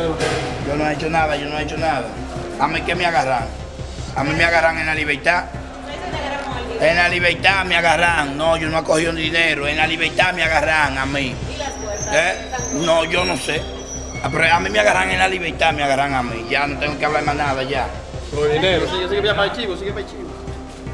de usted? Yo no he hecho nada, yo no he hecho nada. A mí que me agarran. A mí me agarran en la libertad. En la libertad me agarran. No, yo no he cogido dinero. En la libertad me agarran a mí. ¿Y las puertas? ¿Eh? No, yo no sé. Ah, Pero a mí me agarran en la libertad, me agarran a mí. Ya no tengo que hablar más nada, ya. Por dinero. Sigue, sigue para el chivo, sigue para el chivo.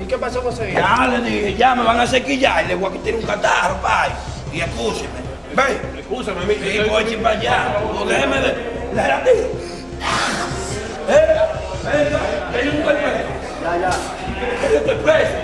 ¿Y qué pasó, José? Ya le dije, ya me van a sequillar y le voy a quitar un catarro, pai. Y escúcheme. Ve. Escúchame, mi. Sí, voy a ir para allá. Déjeme de. La ¿Eh? Venga, yo no estoy preso. Ya, ya. Yo estoy preso.